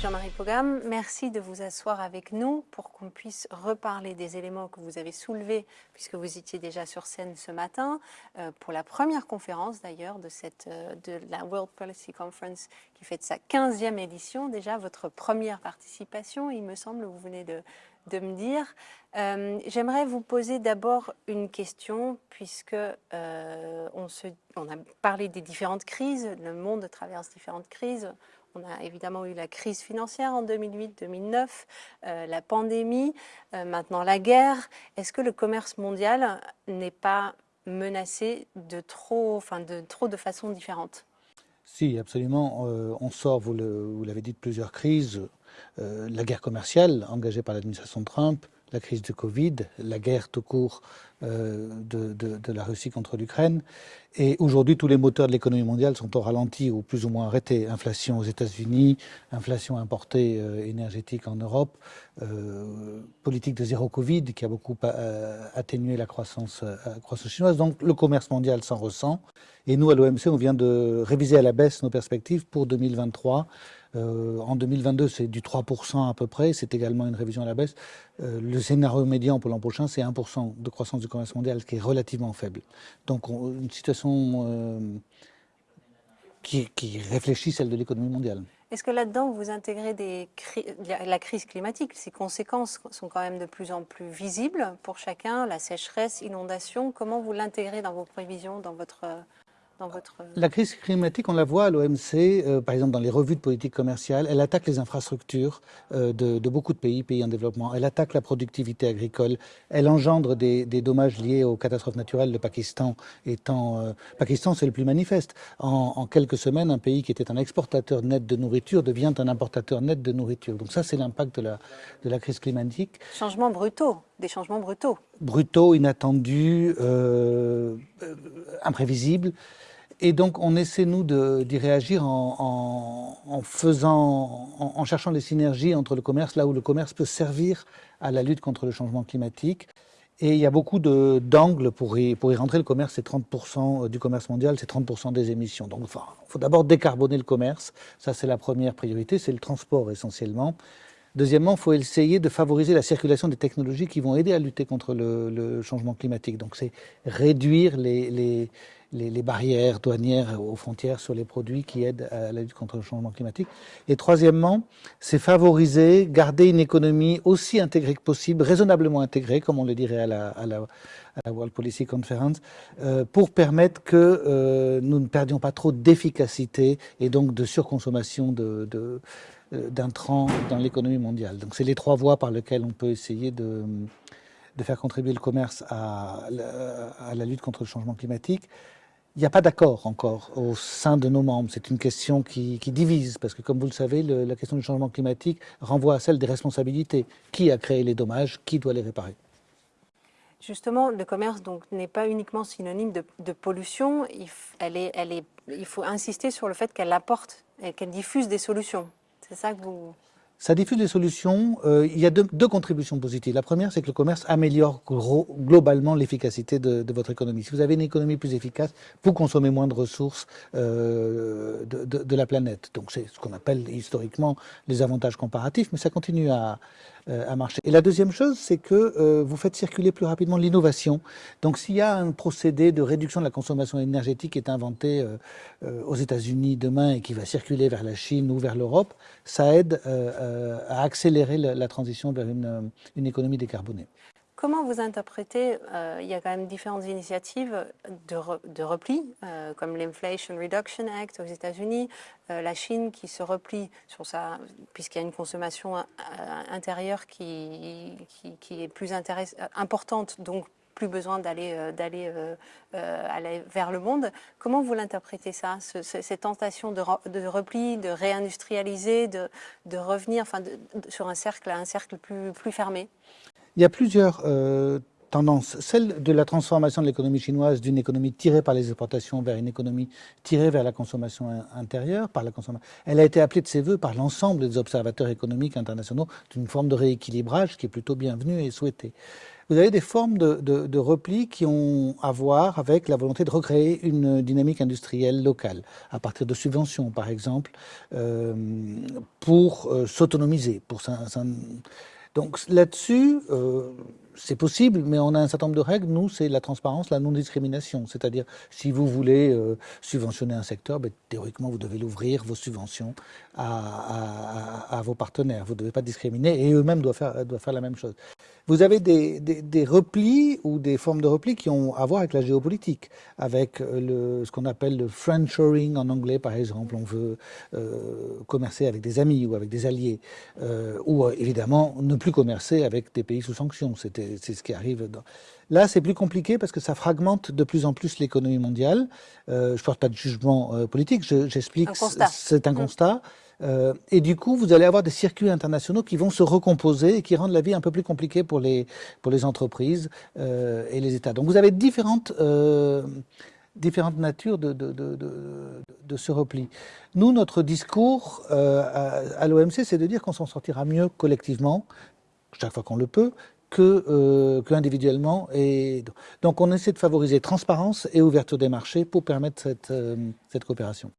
Jean-Marie Pogam, merci de vous asseoir avec nous pour qu'on puisse reparler des éléments que vous avez soulevés, puisque vous étiez déjà sur scène ce matin, euh, pour la première conférence d'ailleurs de, euh, de la World Policy Conference qui fait sa 15e édition, déjà votre première participation, il me semble, vous venez de, de me dire. Euh, J'aimerais vous poser d'abord une question, puisque on, se, on a parlé des différentes crises, le monde traverse différentes crises. On a évidemment eu la crise financière en 2008-2009, euh, la pandémie, euh, maintenant la guerre. Est-ce que le commerce mondial n'est pas menacé de trop, enfin de trop de façons différentes Si, absolument. Euh, on sort, vous l'avez dit, de plusieurs crises. La guerre commerciale engagée par l'administration Trump, la crise de Covid, la guerre tout court de, de, la Russie contre l'Ukraine. Et aujourd'hui, tous les moteurs de l'économie mondiale sont au ralenti ou plus ou moins arrêtés. Inflation aux États-Unis, inflation importée euh, énergétique en Europe, euh, politique de zéro Covid qui a beaucoup euh, atténué la croissance, euh, chinoise. Donc le commerce mondial s'en ressent. Et nous, à l'OMC, on vient de réviser à la baisse nos perspectives pour 2023. Euh, en 2022, c'est du 3% à peu près. C'est également une révision à la baisse. Euh, le scénario médian pour l'an prochain, c'est 1% de croissance du commerce mondial, qui est relativement faible. Donc, on, une situation euh, qui, réfléchit celle de l'économie mondiale. Est-ce que là-dedans, vous intégrez la crise climatique? Ses conséquences sont quand même de plus en plus visibles pour chacun, la sécheresse, inondation. Comment vous l'intégrez dans vos prévisions, dans votre votre... La crise climatique, on la voit à l'OMC, euh, par exemple dans les revues de politique commerciale, elle attaque les infrastructures euh, de, de, beaucoup de pays, pays en développement, elle attaque la productivité agricole, elle engendre des, des dommages liés aux catastrophes naturelles, le Pakistan étant... Euh, Pakistan, c'est le plus manifeste. En, en, quelques semaines, un pays qui était un exportateur net de nourriture devient un importateur net de nourriture. Donc ça, c'est l'impact de la, de la crise climatique. Changements brutaux, des changements brutaux. Brutaux, inattendus, euh, imprévisibles. Et donc, on essaie, nous, d'y réagir en, faisant, en, cherchant les synergies entre le commerce, là où le commerce peut servir à la lutte contre le changement climatique. Et il y a beaucoup d'angles pour y, pour y rentrer. Le commerce, c'est 30% du commerce mondial, c'est 30% des émissions. Donc, il faut d'abord décarboner le commerce. Ça, c'est la première priorité. C'est le transport, essentiellement. Deuxièmement, il faut essayer de favoriser la circulation des technologies qui vont aider à lutter contre le, le changement climatique. Donc, c'est réduire les, les les, barrières douanières aux frontières sur les produits qui aident à la lutte contre le changement climatique. Et troisièmement, c'est favoriser, garder une économie aussi intégrée que possible, raisonnablement intégrée, comme on le dirait à la, World Policy Conference, euh, pour permettre que euh, nous ne perdions pas trop d'efficacité et donc de surconsommation de, de euh, d'intrants dans l'économie mondiale. Donc c'est les trois voies par lesquelles on peut essayer de, faire contribuer le commerce à la lutte contre le changement climatique. Il n'y a pas d'accord encore au sein de nos membres. C'est une question qui, divise, parce que comme vous le savez, la question du changement climatique renvoie à celle des responsabilités. Qui a créé les dommages? Qui doit les réparer? Justement, le commerce n'est pas uniquement synonyme de, pollution. Il faut insister sur le fait qu'elle apporte et qu'elle diffuse des solutions. C'est ça que vous... Ça diffuse des solutions. Euh, il y a deux, deux, contributions positives. La première, c'est que le commerce améliore gros, globalement l'efficacité de, de, votre économie. Si vous avez une économie plus efficace, vous consommez moins de ressources euh, de, de, de, la planète. Donc c'est ce qu'on appelle historiquement les avantages comparatifs, mais ça continue à, marcher. Et la deuxième chose, c'est que euh, vous faites circuler plus rapidement l'innovation. Donc s'il y a un procédé de réduction de la consommation énergétique qui est inventé euh, aux États-Unis demain et qui va circuler vers la Chine ou vers l'Europe, ça aide euh, à accélérer la, transition vers une économie décarbonée. Comment vous interprétez, euh, il y a quand même différentes initiatives de, re, de repli, euh, comme l'Inflation Reduction Act aux États-Unis, euh, la Chine qui se replie sur sa, puisqu'il y a une consommation intérieure qui, est plus importante, donc plus besoin d'aller d'aller aller vers le monde. Comment vous l'interprétez ça, ce, cette tentation de, repli, de réindustrialiser, de, revenir enfin sur un cercle, un cercle plus fermé? Il y a plusieurs euh, tendance, celle de la transformation de l'économie chinoise d'une économie tirée par les exportations vers une économie tirée vers la consommation intérieure. Elle a été appelée de ses voeux par l'ensemble des observateurs économiques internationaux d'une forme de rééquilibrage qui est plutôt bienvenue et souhaitée. Vous avez des formes de, repli qui ont à voir avec la volonté de recréer une dynamique industrielle locale, à partir de subventions, par exemple, euh, pour euh, s'autonomiser. Pour donc là-dessus, euh, c'est possible, mais on a un certain nombre de règles. Nous, c'est la transparence, la non-discrimination. C'est-à-dire, si vous voulez euh, subventionner un secteur, ben, théoriquement, vous devez l'ouvrir, vos subventions, à, vos partenaires. Vous ne devez pas discriminer, et eux-mêmes doivent faire, doivent faire la même chose. Vous avez des, des, replis ou des formes de replis qui ont à voir avec la géopolitique, avec euh, le, ce qu'on appelle le friendshoring en anglais, par exemple. On veut euh, commercer avec des amis ou avec des alliés, ou évidemment ne plus commercer avec des pays sous sanctions. C'est ce qui arrive. Là, c'est plus compliqué parce que ça fragmente de plus en plus l'économie mondiale. Euh, je ne porte pas de jugement euh, politique, j'explique, c'est un constat. Euh, et du coup, vous allez avoir des circuits internationaux qui vont se recomposer et qui rendent la vie un peu plus compliquée pour les, pour les entreprises et les États. Donc vous avez différentes, différentes natures de, de, de, de, ce repli. Nous, notre discours à l'OMC, c'est de dire qu'on s'en sortira mieux collectivement, chaque fois qu'on le peut, que, euh, individuellement. Et donc on essaie de favoriser transparence et ouverture des marchés pour permettre cette, euh, cette coopération.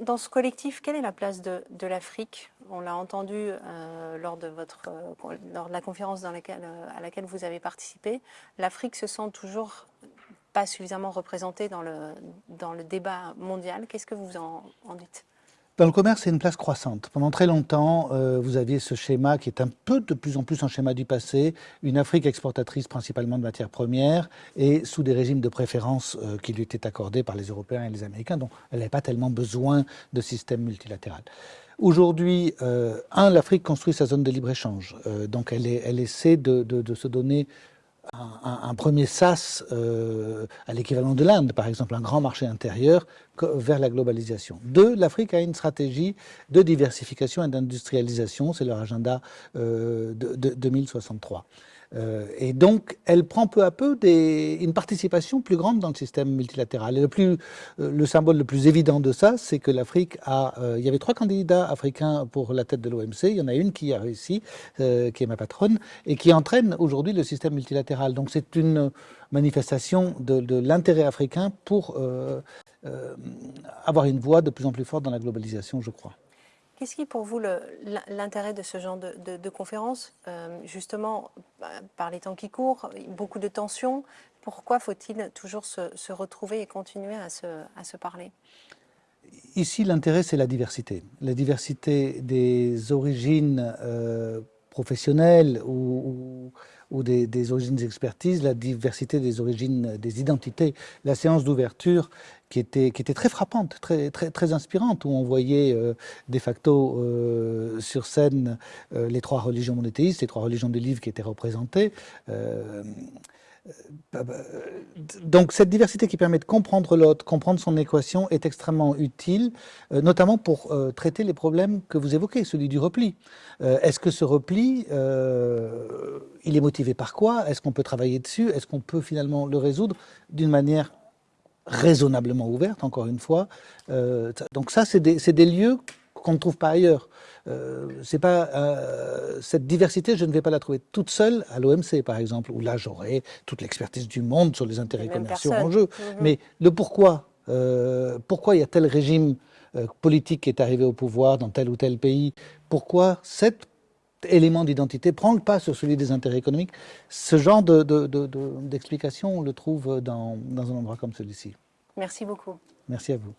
Dans, ce collectif, quelle est la place de, de l'Afrique? On l'a entendu euh, lors, de votre, lors de la conférence à laquelle vous avez participé. L'Afrique se sent toujours pas suffisamment représentée dans le, dans le débat mondial. Qu'est-ce que vous en, en dites? Dans le commerce, c'est une place croissante. Pendant très longtemps, euh, vous aviez ce schéma qui est un peu de plus en plus un schéma du passé, une Afrique exportatrice principalement de matières premières et sous des régimes de préférence euh, qui lui étaient accordés par les Européens et les Américains, dont elle n'avait pas tellement besoin de système multilatéral. Aujourd'hui, euh, un, l'Afrique construit sa zone de libre-échange, donc elle, essaie de se donner un, premier sas euh, à l'équivalent de l'Inde, par exemple, un grand marché intérieur vers la globalisation. Deux, l'Afrique a une stratégie de diversification et d'industrialisation, c'est leur agenda euh, de, de 2063. Euh, et donc, elle prend peu à peu une participation plus grande dans le système multilatéral. Et le, plus, euh, le symbole le plus évident de ça, c'est que l'Afrique a... Euh, il y avait trois candidats africains pour la tête de l'OMC. Il y en a une qui a réussi, qui est ma patronne, et qui entraîne aujourd'hui le système multilatéral. Donc, c'est une manifestation de l'intérêt africain pour avoir une voix de plus en plus forte dans la globalisation, je crois. Qu'est-ce qui est pour vous l'intérêt de ce genre de, conférence euh, Justement, bah, par les temps qui courent, beaucoup de tensions. Pourquoi faut-il toujours se, retrouver et continuer à se, parler? Ici, l'intérêt, c'est la diversité. La diversité des origines euh, professionnelles ou des, des, origines d'expertise, la diversité des origines, des identités. La séance d'ouverture qui était, très frappante, très, inspirante, où on voyait euh, de facto euh, sur scène euh, les trois religions monothéistes, les trois religions du livre qui étaient représentées. Euh, donc cette diversité qui permet de comprendre l'autre, comprendre son équation est extrêmement utile, euh, notamment pour euh, traiter les problèmes que vous évoquez, celui du repli. Est-ce que ce repli, il est motivé par quoi? Est-ce qu'on peut travailler dessus? Est-ce qu'on peut finalement le résoudre d'une manière raisonnablement ouverte, encore une fois? Donc ça, c'est des lieux qu'on ne trouve pas ailleurs. Euh, c'est pas euh, cette diversité, je ne vais pas la trouver toute seule à l'OMC, par exemple, où là j'aurai toute l'expertise du monde sur les intérêts commerciaux en jeu. Mhm. Mais le pourquoi, euh, pourquoi il y a tel régime politique qui est arrivé au pouvoir dans tel ou tel pays, pourquoi cet élément d'identité prend le pas sur celui des intérêts économiques, ce genre d'explication, de, on le trouve dans, dans un endroit comme celui-ci. Merci beaucoup. Merci à vous.